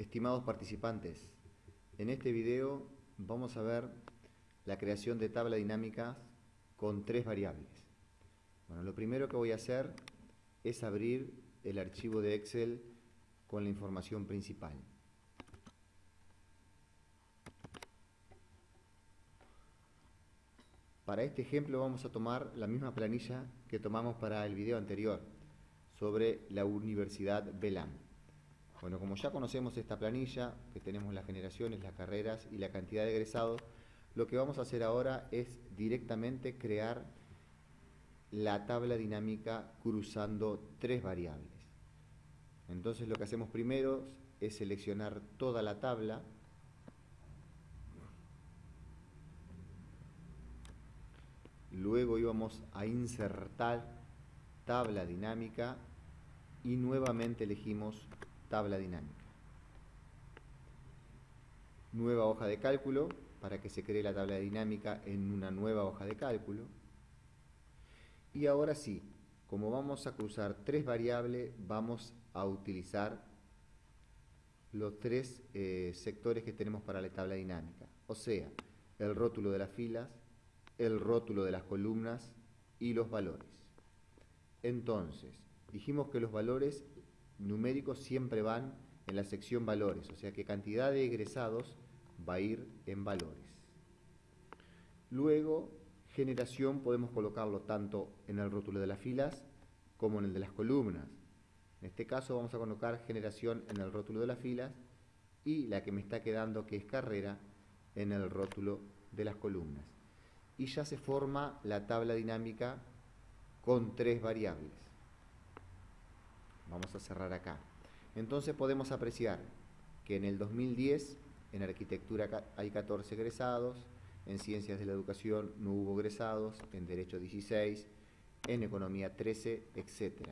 Estimados participantes, en este video vamos a ver la creación de tabla dinámica con tres variables. Bueno, lo primero que voy a hacer es abrir el archivo de Excel con la información principal. Para este ejemplo vamos a tomar la misma planilla que tomamos para el video anterior sobre la Universidad Belam. Bueno, como ya conocemos esta planilla, que tenemos las generaciones, las carreras y la cantidad de egresados, lo que vamos a hacer ahora es directamente crear la tabla dinámica cruzando tres variables. Entonces lo que hacemos primero es seleccionar toda la tabla, luego íbamos a insertar tabla dinámica y nuevamente elegimos tabla dinámica. Nueva hoja de cálculo para que se cree la tabla dinámica en una nueva hoja de cálculo. Y ahora sí, como vamos a cruzar tres variables, vamos a utilizar los tres eh, sectores que tenemos para la tabla dinámica. O sea, el rótulo de las filas, el rótulo de las columnas y los valores. Entonces, dijimos que los valores numéricos siempre van en la sección valores, o sea que cantidad de egresados va a ir en valores. Luego, generación podemos colocarlo tanto en el rótulo de las filas como en el de las columnas. En este caso vamos a colocar generación en el rótulo de las filas y la que me está quedando que es carrera en el rótulo de las columnas. Y ya se forma la tabla dinámica con tres variables. Vamos a cerrar acá. Entonces podemos apreciar que en el 2010 en arquitectura hay 14 egresados, en ciencias de la educación no hubo egresados, en derecho 16, en economía 13, etc.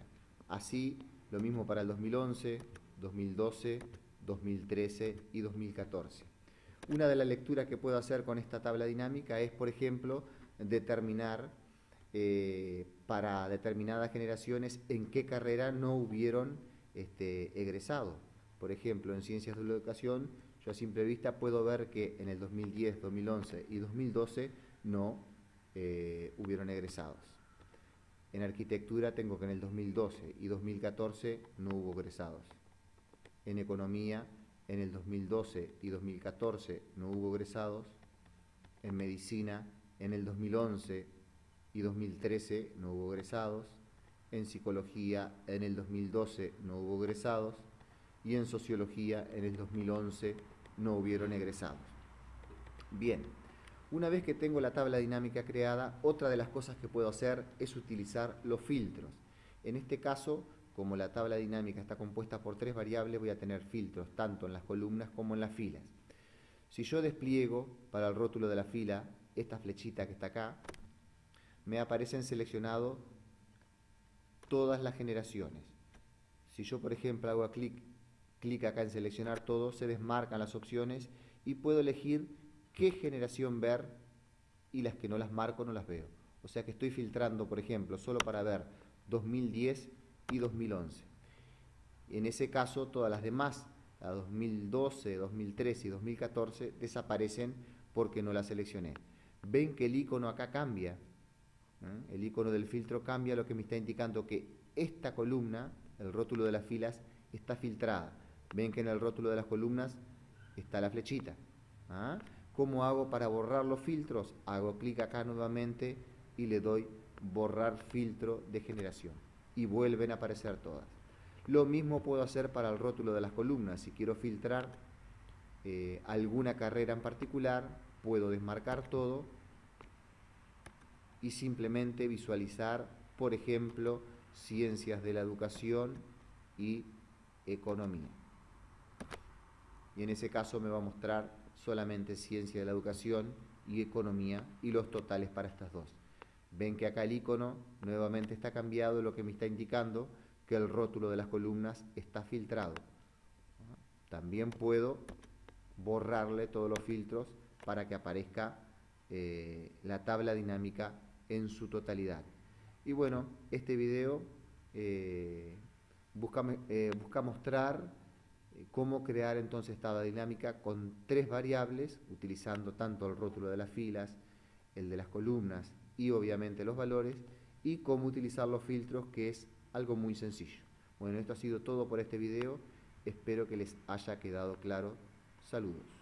Así, lo mismo para el 2011, 2012, 2013 y 2014. Una de las lecturas que puedo hacer con esta tabla dinámica es, por ejemplo, determinar eh, para determinadas generaciones en qué carrera no hubieron este, egresado. Por ejemplo, en Ciencias de la Educación, yo a simple vista puedo ver que en el 2010, 2011 y 2012 no eh, hubieron egresados. En Arquitectura tengo que en el 2012 y 2014 no hubo egresados. En Economía, en el 2012 y 2014 no hubo egresados. En Medicina, en el 2011 y 2013 no hubo egresados, en psicología en el 2012 no hubo egresados y en sociología en el 2011 no hubieron egresados. Bien, una vez que tengo la tabla dinámica creada, otra de las cosas que puedo hacer es utilizar los filtros. En este caso, como la tabla dinámica está compuesta por tres variables, voy a tener filtros tanto en las columnas como en las filas. Si yo despliego para el rótulo de la fila esta flechita que está acá, me aparecen seleccionados todas las generaciones. Si yo, por ejemplo, hago clic, acá en seleccionar todo, se desmarcan las opciones y puedo elegir qué generación ver y las que no las marco no las veo. O sea que estoy filtrando, por ejemplo, solo para ver 2010 y 2011. En ese caso, todas las demás, a 2012, 2013 y 2014, desaparecen porque no las seleccioné. Ven que el icono acá cambia ¿eh? El icono del filtro cambia, lo que me está indicando que esta columna, el rótulo de las filas, está filtrada. Ven que en el rótulo de las columnas está la flechita. ¿ah? ¿Cómo hago para borrar los filtros? Hago clic acá nuevamente y le doy borrar filtro de generación. Y vuelven a aparecer todas. Lo mismo puedo hacer para el rótulo de las columnas. Si quiero filtrar eh, alguna carrera en particular, puedo desmarcar todo y simplemente visualizar, por ejemplo, ciencias de la educación y economía. Y en ese caso me va a mostrar solamente ciencia de la educación y economía y los totales para estas dos. Ven que acá el icono nuevamente está cambiado, lo que me está indicando que el rótulo de las columnas está filtrado. También puedo borrarle todos los filtros para que aparezca eh, la tabla dinámica en su totalidad. Y bueno, este video eh, busca, eh, busca, mostrar eh, cómo crear entonces tabla dinámica con tres variables, utilizando tanto el rótulo de las filas, el de las columnas y obviamente los valores, y cómo utilizar los filtros, que es algo muy sencillo. Bueno, esto ha sido todo por este video. Espero que les haya quedado claro. Saludos.